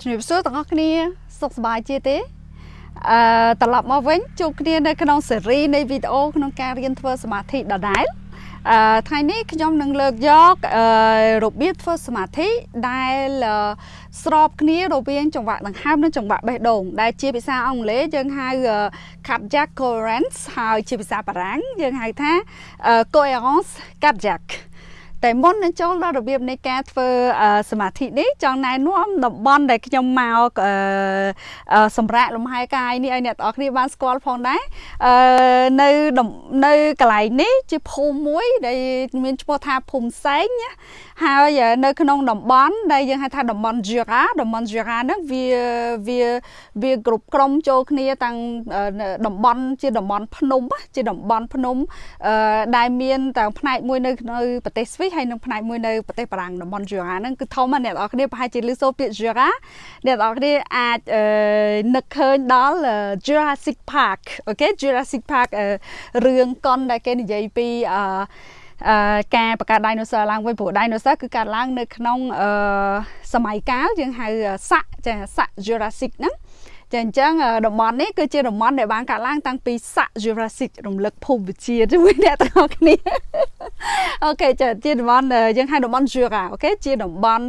ជំរាបសួរទាំងអស់គ្នាសុខសប្បាយជាទេអឺត្រឡប់មកវិញជួបគ្នានៅក្នុងស៊េរីនៃវីដេអូក្នុងការរៀនធ្វើសមាធិដដែលអឺថ្ងៃនេះខ្ញុំនឹងលើកយកអឺរបៀបធ្វើសមាធិដែលស្របគ្នារវាងចង្វាក់ដង្ហើមនិងចង្វាក់បេះដូងដែលជាភាសាអង់គ្លេសយើងហៅ cardiac coherence ហើយជាភាសាបារាំងយើងហៅថា coherence cardiaque តែមុននឹងចូលដល់របៀបនៃការធ្វើសមាធិនេះចង់ណែនាំតំបន់ដែលខ្ញុំមកសម្រាប់លំហែកាយនេះឲ្យអ្នកទាំងអស់គ្នាបានស្គាល់ផងដែរនៅនៅកន្លែងនេះជាភូមិមួយដែលមានឈ្មោះថាភូមិសែងហើយនៅក្នុងតំបន់ដែលយើងហៅថាតំបន់ Jura តំបន់ Jura ហ្នឹងវាវាវាគ្រប់ក្រុមចូលគ្នាតាំងតំបន់ជាតំបន់ភ្នំជាតំបន់ភ្នំដែលមានទាំងផ្នែកមួយនៅនៅប្រទេសស្វីសហើយនិងផ្នែកមួយនៅប្រទេសបារាំងតំបន់ Jura ហ្នឹងគឺធំណាស់អ្នកនរគ្នាប្រហែលជាឮសូរពាក្យ Jura អ្នកនរគ្នាអាចនឹកឃើញដល់ Jurassic Park អូខេ Jurassic Park រឿងកុនដែលគេនិយាយពីអឺអឺការបង្កើត dinosaur ឡើងវិញព្រោះ dinosaur គឺកើតឡើងនៅក្នុងអឺសម័យកាលយើងហៅស័កចាស័ក Jurassic ហ្នឹង ចាអញ្ចឹងតំបន់នេះគឺជាតំបន់ដែលបានកាត់ឡើងតាំងពីស័ក Jurassic រំលឹកភូមិវិទ្យាជាមួយអ្នកទាំងអស់គ្នាអូខេចាជាតំបន់យើងហៅតំបន់ Jura អូខេជាតំបន់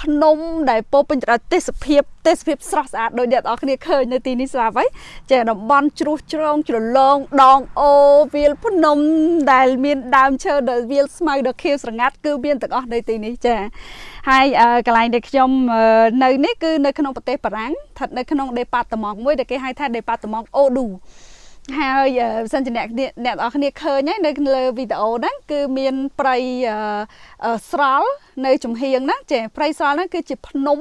ភ្នំដែលពោពេញទៅដោយទេសភាព ទេសភាពស្រស់ស្អាតដោយអ្នកទាំងអស់គ្នាឃើញនៅទីនេះស្រាប់ហើយចាតំបន់ជ្រុះជ្រងជ្រលងដងអូវាលភ្នំដែលមានដើមឈើដែលវាលស្មៅដ៏ខៀវស្រងាត់គឺមានទាំងអស់នៅទីនេះចាហើយកន្លែងដែលខ្ញុំនៅនេះគឺនៅក្នុងប្រទេសបារាំងស្ថិតនៅក្នុងដេប៉ាតឺម៉ង់មួយដែលគេហៅថាដេប៉ាតឺម៉ង់អូឌូហើយបើសិនជាអ្នកអ្នកនរគ្នាឃើញហើយនៅលើវីដេអូហ្នឹងគឺមានព្រៃស្រល់នៅចំហៀងហ្នឹងចាព្រៃស្រល់ហ្នឹងគឺជាភ្នំ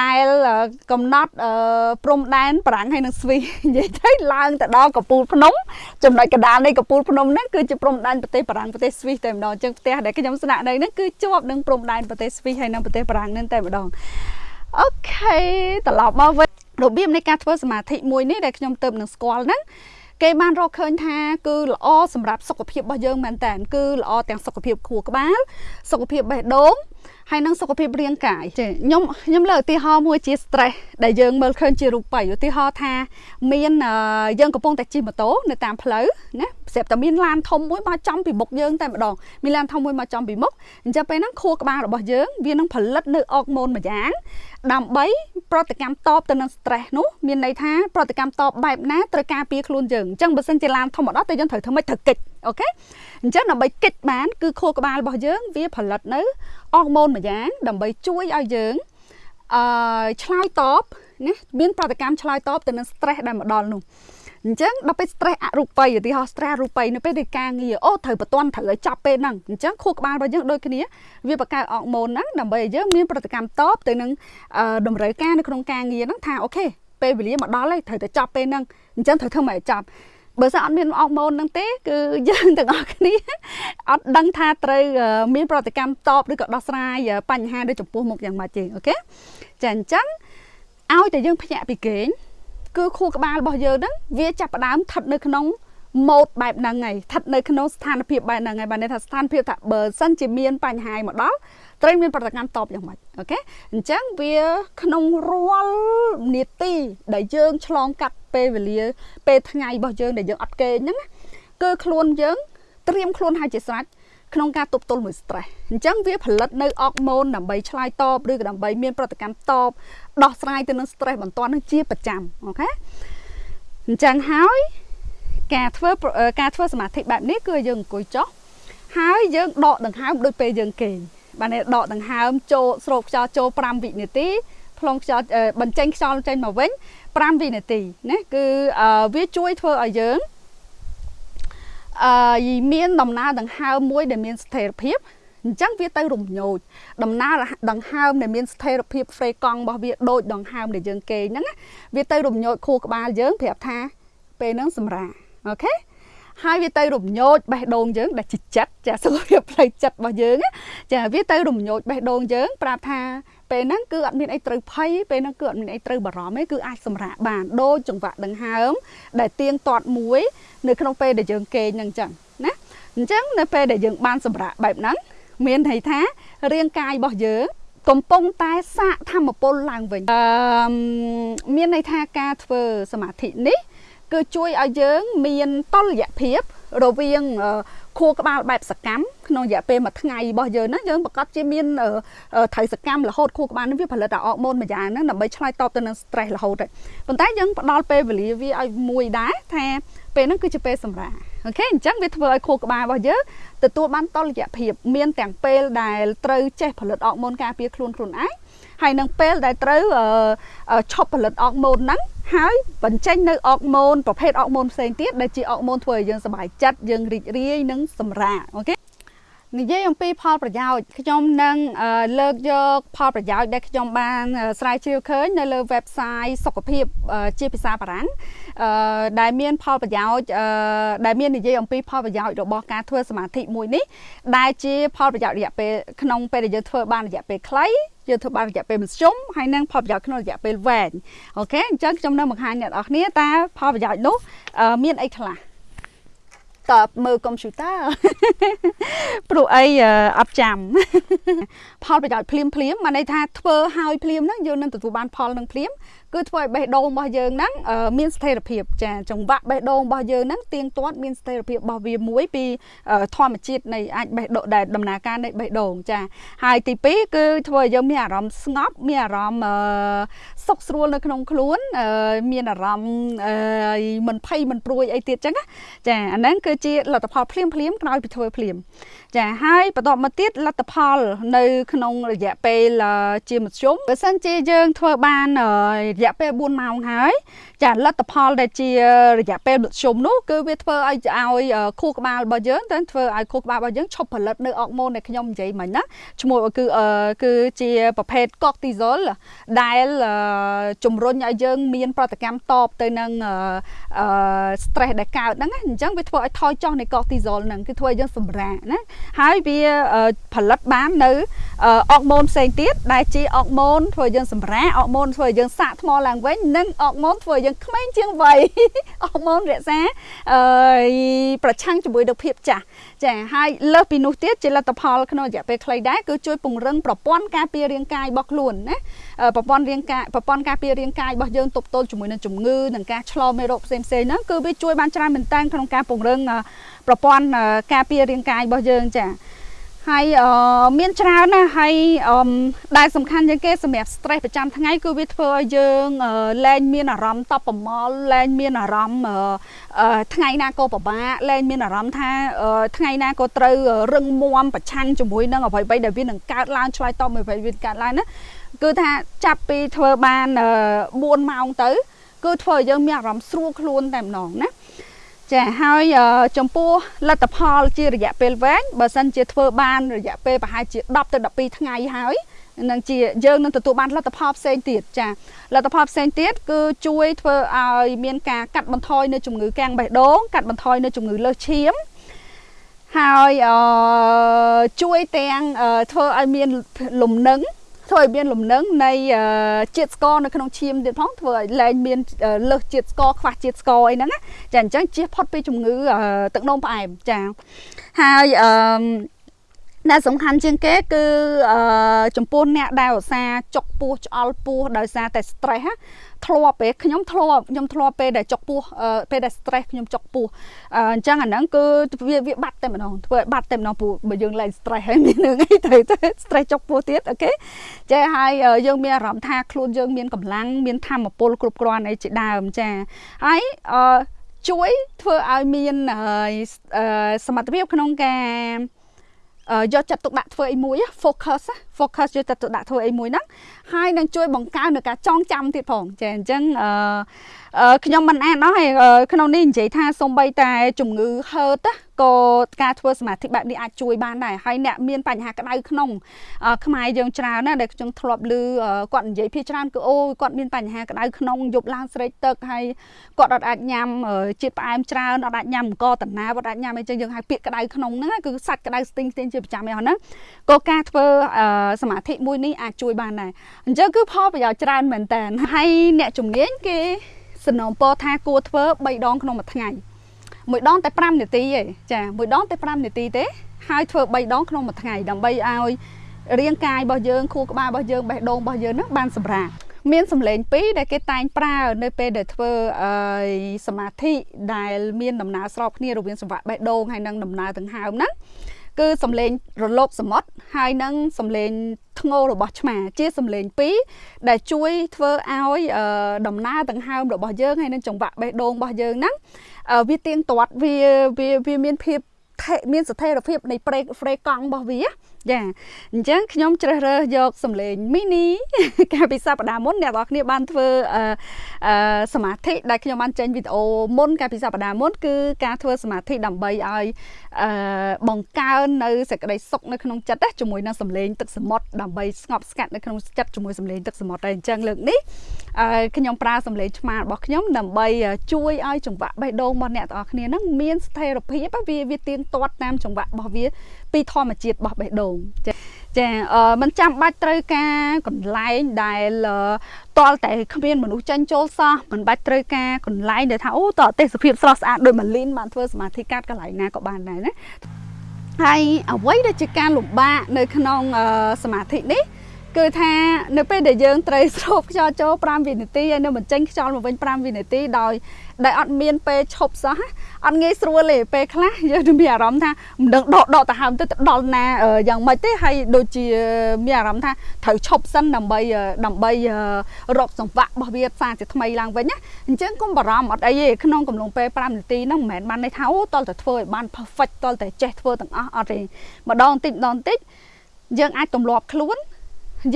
ដែលកំណត់ព្រំដែនបារាំងហើយនឹងស្វីនិយាយទៅឡើងទៅដល់កពូលភ្នំចំណុចកណ្ដាលនៃកពូលភ្នំហ្នឹងគឺជាព្រំដែនប្រទេសបារាំងប្រទេសស្វីសតែម្ដងអញ្ចឹងផ្ទះដែលខ្ញុំស្នាក់នៅហ្នឹងគឺជាប់នឹងព្រំដែនប្រទេសស្វីសហើយនិងប្រទេសបារាំងហ្នឹងតែម្ដងអូខេត្រឡប់មកវិញរបៀបនៃការធ្វើសមាធិមួយនេះដែលខ្ញុំទៅនឹងស្គាល់ហ្នឹងគេបានរកឃើញថាគឺល្អសម្រាប់សុខភាពរបស់យើងមែនតើគឺល្អទាំងសុខភាពខួរក្បាលសុខភាពបេះដូង ហើយនឹងសុខភាពរាងកាយចាខ្ញុំខ្ញុំលើកឧទាហរណ៍មួយជា stress ដែលយើងមើលឃើញជារូបិយឧទាហរណ៍ថា មានយើងកំពុងតែជិះម៉ូតូនៅតាមផ្លូវណាស្រាប់តែមានឡានធំមួយមកចំពីមុខយើងតែម្ដងមានឡានធំមួយមកចំពីមុខអញ្ចឹងពេលហ្នឹងខួរក្បាលរបស់យើងវានឹងផលិតនៅអុកម៉ូនមួយយ៉ាងដើម្បីប្រតិកម្មតបទៅនឹង stress នោះមានន័យថាប្រតិកម្មតបបែបណាត្រូវការពារខ្លួនយើងអញ្ចឹងបើសិនជាឡានធំមកដល់តែយើងត្រូវធ្វើម៉េចត្រូវកិច្ចអូខេអញ្ចឹងដើម្បីកិច្ចបានគឺខួរក្បាលរបស់យើងវាផលិតនៅ អរម៉ូនមួយយ៉ាងដើម្បីជួយឲ្យយើងអឺឆ្លើយតបណាមានប្រតិកម្មឆ្លើយតបទៅនឹង stress ដែលមកដល់នោះអញ្ចឹងដល់ពេល stress អរូបិយឧទាហរណ៍ stress អរូបិយនៅពេលដែលការងារអូត្រូវបន្ទាន់ត្រូវឲ្យចប់ពេលហ្នឹងអញ្ចឹងខួរក្បាលរបស់យើងដូចគ្នាវាបង្កើតអរម៉ូនហ្នឹងដើម្បីឲ្យយើងមានប្រតិកម្មតបទៅនឹងតម្រូវការនៅក្នុងការងារហ្នឹងថាអូខេពេលវេលាមកដល់ហើយត្រូវតែចប់ពេលហ្នឹងអញ្ចឹងត្រូវធ្វើមកឲ្យចប់ បើសិនអត់មានអរម៉ូនហ្នឹងទេគឺយើងទាំងអស់គ្នាអត់ដឹងថាត្រូវមានប្រតិកម្មតបឬក៏ដោះស្រាយបញ្ហាដូចចំពោះមុខយ៉ាងម៉េចទេអូខេចាអញ្ចឹងឲ្យតែយើងភ្ញាក់ពីគេងគឺខួរក្បាលរបស់យើងហ្នឹងវាចាប់ផ្ដើមស្ថិតនៅក្នុង ម៉ូដបែបហ្នឹងហើយស្ថិតនៅក្នុងស្ថានភាពបែបហ្នឹងហើយបានន័យថាស្ថានភាពថាបើសិនជាមានបញ្ហាមកដល់ត្រូវមានប្រតិកម្មតបយ៉ាងម៉េចអូខេអញ្ចឹងវាក្នុងរាល់នាទីដែលយើងឆ្លងកាត់ពេលវេលាពេលថ្ងៃរបស់យើងដែលយើងអត់គេងហ្នឹងគឺខ្លួនយើងត្រៀមខ្លួនឲ្យជាស្រេចក្នុងការទប់ទល់មួយ stress អញ្ចឹងវាផលិតនៅអុកម៉ូនដើម្បីឆ្លើយតបឬក៏ដើម្បីមានប្រតិកម្មតបដោះស្រាយទៅនឹង stress បន្ទាន់នឹងជាប្រចាំអូខេអញ្ចឹងហើយ ការធ្វើការធ្វើសមាធិបែបនេះគឺយើងអង្គុយចុះហើយយើងដកដង្ហើមដូចពេលយើងគេងបានដកដង្ហើមចូលស្រូបខ្យល់ចូល5វិនាទីផ្លុំខ្យល់បញ្ចេញខ្យល់ចេញមកវិញ5វិនាទីណាគឺវាជួយធ្វើឲ្យយើងអឺមានដំណើរដង្ហើមមួយដែលមានស្ថិរភាពអញ្ចឹងវាទៅរំញោចដំណើរដង្ហើមដែលមានស្ថិរភាពហ្វ្រេកង់របស់វាដូចដង្ហើមដែលយើងគេងហ្នឹងវាទៅរំញោចខួរក្បាលយើងប្រាប់ថាពេលហ្នឹងសម្រា អូខេហើយវាទៅរំញោចបេះដូងយើងដែលជាចិត្តចាសុខភាពផ្លូវចិត្តរបស់យើងចាវាទៅរំញោចបេះដូងយើងប្រាប់ថាពេលហ្នឹងគឺអត់មានអីត្រូវភ័យពេលហ្នឹងគឺអត់មានអីត្រូវបារម្ភទេគឺអាចសម្រាកបានដូចចង្វាក់ដង្ហើមដែលទៀងទាត់មួយ នៅក្នុងពេលដែលយើងគេងហ្នឹងចឹងណាអញ្ចឹងនៅពេលដែលយើងបានសម្រាកបែបហ្នឹងមានន័យថារាងកាយរបស់យើងកំពុងតែសាកធម្មពលឡើងវិញអឺមានន័យថាការធ្វើសមាធិនេះ គឺជួយឲ្យយើងមានតុល្យភាពរវាងខួរក្បាលបែបសកម្មក្នុងរយៈពេលមួយថ្ងៃរបស់យើងហ្នឹងយើងប្រកាសជាមានត្រូវសកម្មរហូតខួរក្បាលហ្នឹងវាផលិតអរម៉ូនមួយយ៉ាងហ្នឹងដើម្បីឆ្លើយតបទៅនឹង stress រហូតប៉ុន្តែយើងផ្ដល់ពេលវេលាវាឲ្យមួយដែរថាពេលហ្នឹងគឺជាពេលសម្រាអូខេអញ្ចឹងវាធ្វើឲ្យខួរក្បាលរបស់យើងទទួលបានតុល្យភាព មានទាំងពេលដែលត្រូវចេះផលិតអរម៉ូនការពារខ្លួនខ្លួនឯង ហើយនឹងពេលដែលត្រូវឈប់ផលិតអរម៉ូនហ្នឹងហើយបញ្ចេញនៅអរម៉ូនប្រភេទអរម៉ូនផ្សេងទៀតដែលជាអរម៉ូនធ្វើឲ្យយើងសប្បាយចិត្តយើងរីករាយនិងសម្រាកអូខេនិយាយអំពីផលប្រយោជន៍ខ្ញុំនឹងលើកយកផលប្រយោជន៍ដែលខ្ញុំបានស្រាវជ្រាវឃើញនៅលើ website សុខភាពជាភាសាបារាំងដែលមានផលប្រយោជន៍ដែលមាននិយាយអំពីផលប្រយោជន៍របស់ការធ្វើសមាធិមួយនេះដែលជាផលប្រយោជន៍រយៈពេលក្នុងពេលដែលយើងធ្វើបានរយៈពេលខ្លី យើងធ្វើបានរយៈពេលមធ្យមហើយនឹងផលប្រយោជន៍ក្នុងរយៈពេលវែងអូខេអញ្ចឹងខ្ញុំនៅបង្ហាញអ្នកនរគ្នាតើផលប្រយោជន៍នោះមានអីខ្លះតើមើលកុំព្យូទ័រព្រោះអីអត់ចាំផលប្រយោជន៍ភ្លាមភ្លាមមកន័យថាធ្វើឲ្យភ្លាមហ្នឹងយើងនឹងទទួលបានផលនឹងភ្លាមគឺធ្វើឲ្យបេះដូងរបស់យើងហ្នឹងមានស្ថិរភាពចាចង្វាក់បេះដូងរបស់យើងហ្នឹងទៀងទាត់មានស្ថិរភាពរបស់វាមួយពីធម្មជាតិនៃអាចបេះដូងដែលដំណើរការនៃបេះដូងចាហើយទី2គឺធ្វើឲ្យយើងមានអារម្មណ៍ស្ងប់មានអារម្មណ៍សុខស្រួលនៅក្នុងខ្លួន មានអារម្មណ៍មិនភ័យមិនព្រួយអីទៀតចឹងចាអាហ្នឹងគឺជាលទ្ធផលភ្លាមភ្លាមក្រោយពីធ្វើភ្លាមចាហើយបន្តមកទៀតលទ្ធផល នៅ ក្នុងរយៈពេលជាមធ្យមបើសិនជាយើងធ្វើបានរយៈពេល4ម៉ោងហើយចាលទ្ធផលដែលជារយៈពេលមធ្យមនោះគឺវាធ្វើឲ្យឲ្យខួរក្បាលរបស់យើងទៅធ្វើឲ្យខួរក្បាលរបស់យើងឈប់ផលិតនៅអរម៉ូនដែលខ្ញុំនិយាយមិញណាឈ្មោះគឺគឺជាប្រភេទ cortisol ដែលជំរុញឲ្យយើងមានប្រតិកម្មតបទៅនឹង stress ដែលកើតហ្នឹងអញ្ចឹងវាធ្វើឲ្យថយចុះនៃ cortisol ហ្នឹងគឺធ្វើឲ្យយើងសម្រាកណាហើយវាផលិតបាននៅអរម៉ូនផ្សេងទៀតដែលជាអរម៉ូនធ្វើឲ្យយើងសម្រាកអរម៉ូនធ្វើឲ្យយើងសាកថ្មឡើងវិញនិងអរម៉ូនធ្វើឲ្យយើងក្មេងជាងវ័យអរម៉ូនរក្សាអឺប្រឆាំងជាមួយនឹងភាពចាស់ចាហើយលើសពីនោះទៀតជាលទ្ធផលក្នុងរយៈពេលខ្លីដែរគឺជួយពង្រឹងប្រព័ន្ធការពាររាងកាយរបស់ខ្លួនណាប្រព័ន្ធរាងកាយប្រព័ន្ធការពាររាងកាយរបស់យើងទប់ទល់ជាមួយនឹងជំងឺនិងការឆ្លងមេរោគផ្សេងៗហ្នឹងគឺវាជួយបានច្រើនមែនតើក្នុងការពង្រឹងប្រព័ន្ធការពាររាងកាយរបស់យើងចា ហើយមានច្រើនណាស់ហើយដែលសំខាន់ជាងគេសម្រាប់ stress ប្រចាំថ្ងៃគឺវាធ្វើឲ្យយើងលែងមានអារម្មណ៍តបប្រមល់លែងមានអារម្មណ៍ថ្ងៃណាក៏ពិបាកលែងមានអារម្មណ៍ថាថ្ងៃណាក៏ត្រូវរឹងមាំប្រឆាំងជាមួយនឹងអ្វីៗដែលវានឹងកើតឡើងឆ្លើយតបអ្វីៗវាកើតឡើងណាគឺថាចាប់ពីធ្វើបាន4ម៉ោងទៅ គឺធ្វើឲ្យយើងមានអារម្មណ៍ស្រួលខ្លួនតែម្ដងណា ចាហើយចំពោះលទ្ធផលជារយៈពេលវែងបើសិនជាធ្វើបានរយៈពេលប្រហែលជា10ទៅ12ថ្ងៃហើយនឹងជាយើងនឹងទទួលបានលទ្ធផលផ្សេងទៀតចាលទ្ធផលផ្សេងទៀតគឺជួយធ្វើឲ្យមានការកាត់បន្ថយនៅជំងឺកាំងបេះដូងកាត់បន្ថយនៅជំងឺលើសឈាមហើយជួយទាំងធ្វើឲ្យមានលំនឹង ធ្វើឲ្យមានលំនឹងនៃជាតិស្ករនៅក្នុងឈាមទៀតផងធ្វើឲ្យលែងមានលើសជាតិស្ករខ្វះជាតិស្ករអីហ្នឹងចាអញ្ចឹងជៀសផុតពីជំងឺទឹកនោមផ្អែមចាហើយអឺ ដែលសំខាន់ជាងគេគឺអឺចំពោះអ្នកដែលឧស្សាហ៍ចុកពោះឆ្អល់ពោះដោយសារតែ stress ធ្លាប់ពេលខ្ញុំធ្លាប់ខ្ញុំធ្លាប់ពេលដែលចុកពោះពេលដែល stress ខ្ញុំចុកពោះអញ្ចឹងអាហ្នឹងគឺវាវាបាត់តែម្ដងធ្វើឲ្យបាត់តែម្ដងព្រោះបើយើងលែង stress ហើយមាននឹងអីទៅ stress ចុកពោះទៀតអូខេចាហើយយើងមានអារម្មណ៍ថាខ្លួនយើងមានកម្លាំងមានធម៌ពលគ្រប់គ្រាន់អីជាដើមចាហើយអឺជួយធ្វើឲ្យមានសមត្ថភាពក្នុងការ យកចិត្តទុកដាក់ធ្វើអីមួយ focus focus យកចិត្តទុកដាក់ធ្វើអីមួយហ្នឹងហើយនឹងជួយបង្កើននៅការចងចាំទៀតផងចាអញ្ចឹងអឺខ្ញុំមិនអានអស់ហើយក្នុងនេះនិយាយថាសំបីតែជំងឺហឺត ក៏ការធ្វើសមាធិបែបនេះអាចជួយបានដែរហើយអ្នកមានបញ្ហាក្តៅក្នុងខ្មែរយើងច្រើនណាស់ដែលខ្ញុំធ្លាប់ឮគាត់និយាយភាច្រើនគឺអូគាត់មានបញ្ហាក្តៅក្នុងយប់ឡើងស្រេកទឹកហើយគាត់អត់អាចញ៉ាំជាតិផ្អែមច្រើនអត់អាចញ៉ាំអង្គតាណាអត់អាចញ៉ាំអីចឹងយើងហៅពាក្យក្តៅក្នុងហ្នឹងគឺសាច់ក្តៅស្ទិញស្ទិញជាប្រចាំឯហ្នឹងក៏ការធ្វើសមាធិមួយនេះអាចជួយបានដែរអញ្ចឹងគឺផលប្រយោជន៍ច្រើនមែនតើហើយអ្នកជំនាញគេសំណូមពរថាគួរធ្វើ3ដងក្នុងមួយថ្ងៃ មួយដងតែ5នាទីទេចាមួយដងតែ5នាទីទេហើយធ្វើ3ដងក្នុងមួយថ្ងៃដើម្បីឲ្យរាងកាយរបស់យើងខួរក្បាលរបស់យើងបេះដូងរបស់យើងហ្នឹងបានសម្រាប់មានសម្លេងពីរដែលគេតែងប្រើនៅពេលដែលធ្វើអឺសមាធិដែលមានដំណើរស្របគ្នារវាងសង្វាក់បេះដូងហើយនិងដំណើរដង្ហើមហ្នឹងគឺសំឡេងរលកសមុទ្រហើយនឹងសំឡេងធ្ងោរបស់ឆ្មា ជាសំឡេងពីរដែលជួយធ្វើឲ្យដំណើរដង្ហើមរបស់យើងហើយនឹងចង្វាក់បេះដូងរបស់យើងហ្នឹង វាទៀងទាត់វាវាមានភាព មានស្ថិរភាពនៃប្រេកហ្វ្រេកង់របស់វាចាអញ្ចឹងខ្ញុំជ្រើសរើសយកសំឡេងមីនីកាលពីសប្តាហ៍មុនអ្នកនរគ្នាបានធ្វើអឺសមាធិដែលខ្ញុំបានចេញវីដេអូមុនកាលពីសប្តាហ៍មុនគឺការធ្វើសមាធិដើម្បីឲ្យអឺបង្កើននៅសេចក្តីសុខនៅក្នុងចិត្តជាមួយនឹងសំឡេងទឹកសមុទ្រដើម្បីស្ងប់ស្ងាត់នៅក្នុងចិត្តជាមួយសំឡេងទឹកសមុទ្រតែអញ្ចឹងលើកនេះអឺខ្ញុំប្រើសំឡេងឆ្មារបស់ខ្ញុំដើម្បីជួយឲ្យចង្វាក់បេះដូងរបស់អ្នកទាំងអស់គ្នានឹងមានស្ថិរភាពវាវាទៀងទាត់តាមចង្វាក់របស់វា ពីធម្មជាតិរបស់បេះដូងចាចាมันចាំបាច់ត្រូវការកន្លែងដែលតលតែគ្មានមនុស្សចាញ់ចូលសោះមិនបាច់ត្រូវការកន្លែងដែលថាអូតទេសភាពស្រស់ស្អាតដោយម៉ាលីនបានធ្វើសមាធិកាត់កន្លែងណាក៏បានដែរណាហើយអ្វីដែលជាការលំបាកនៅក្នុងសមាធិនេះគឺថានៅពេលដែលយើងត្រូវស្រូបខ្យល់ចូល5វិនាទីហើយនៅបញ្ចេញខ្យល់មកវិញ5វិនាទីដោយ ដែលអត់មានពេលឈប់សោះអត់ងាយស្រួលទេពេលខ្លះយើងនឹងមានអារម្មណ៍ថាមិនដឹងដកដកទៅហើមទៅទៅដល់ណាយ៉ាងម៉េចទេហើយដូចជាមានអារម្មណ៍ថាត្រូវឈប់សិនដើម្បីដើម្បីរកសង្វាក់របស់វាសាជាថ្មីឡើងវិញណាអញ្ចឹងកុំបារម្ភអត់អីទេក្នុងកំឡុងពេល5នាទីហ្នឹងមិនមែនបានន័យថាអូតលតែធ្វើឲ្យបាន perfect តលតែចេះធ្វើទាំងអស់អត់ទេម្ដងតិចម្ដងតិចយើងអាចទម្លាប់ខ្លួន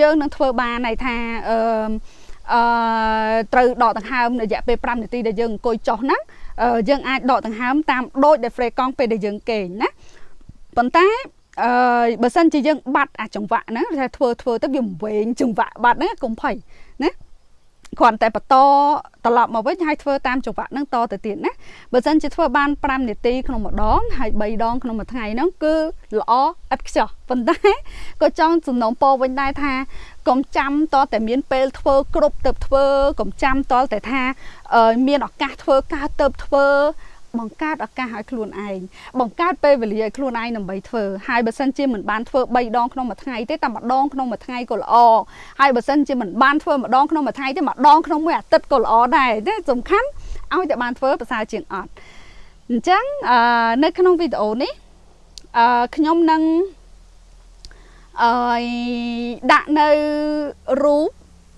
យើងនឹងធ្វើបានន័យថាអឺ អឺត្រូវដកដង្ហើមរយៈពេល5នាទីដែលយើងអង្គុយចុះហ្នឹងយើងអាចដកដង្ហើមតាមដូចដែល free កង់ពេលដែលយើងគេងណាប៉ុន្តែអឺបើសិនជាយើងបាត់អាចង្វាក់ហ្នឹងថាធ្វើធ្វើទៅវាវែងចង្វាក់បាត់ហ្នឹងកុំភ័យណា គ្រាន់តែបន្តត្រឡប់មកវិញហើយធ្វើតាមចង្វាក់ហ្នឹងតទៅទៀតណាបើសិនជាធ្វើបាន5នាទីក្នុងម្ដងហើយ3ដងក្នុងមួយថ្ងៃហ្នឹងគឺល្អឥតខ្ចោះប៉ុន្តែក៏ចង់សំណូមពរវិញដែរថាកុំចាំតតែមានពេលធ្វើគ្រប់ទៅធ្វើកុំចាំតតែថាមានឱកាសធ្វើការទៅធ្វើ បង្កើតឱកាសឲ្យខ្លួនឯងបង្កើតពេលវេលាឲ្យខ្លួនឯងដើម្បីធ្វើហើយបើសិនជាមិនបានធ្វើ3ដងក្នុងមួយថ្ងៃទេតែម្ដងក្នុងមួយថ្ងៃក៏ល្អហើយបើសិនជាមិនបានធ្វើម្ដងក្នុងមួយថ្ងៃទេម្ដងក្នុងមួយអាទិត្យក៏ល្អដែរទេសំខាន់ឲ្យតែបានធ្វើប្រសើរជាងអត់អញ្ចឹងនៅក្នុងវីដេអូនេះអឺខ្ញុំនឹងអឺដាក់នៅរូប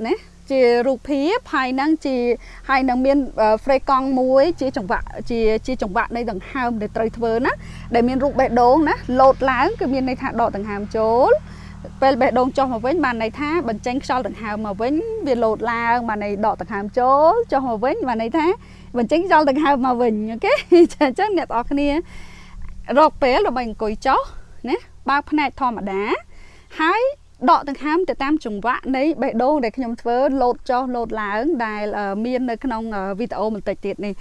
ណា ជារូបភាពហើយនឹងជាហើយនឹងមាន frame កង់មួយ ជាចង្វាក់ជាជាចង្វាក់នៃដង្ហើមដែលត្រូវធ្វើណាដែលមានរូបបេះដូងណាលោតឡើងគឺមានន័យថាដកដង្ហើមចូលពេលបេះដូងចុះមកវិញបានន័យថាបញ្ចេញខ្យល់ដង្ហើមមកវិញវាលោតឡើងបានន័យដកដង្ហើមចូលចុះមកវិញបានន័យថាបញ្ចេញខ្យល់ដង្ហើមមកវិញអូខេអញ្ចឹងអ្នកនរគ្នារកពេលដើម្បីអង្គុយចុះណាបើកភ្នែកធម្មតាហើយ ដកដង្ហើមទៅតាមចង្វាក់នៃបេះដូងដែលខ្ញុំធ្វើលោតចុះលោតឡើងដែលមាននៅក្នុងវីដេអូបន្តិចទៀតនេះ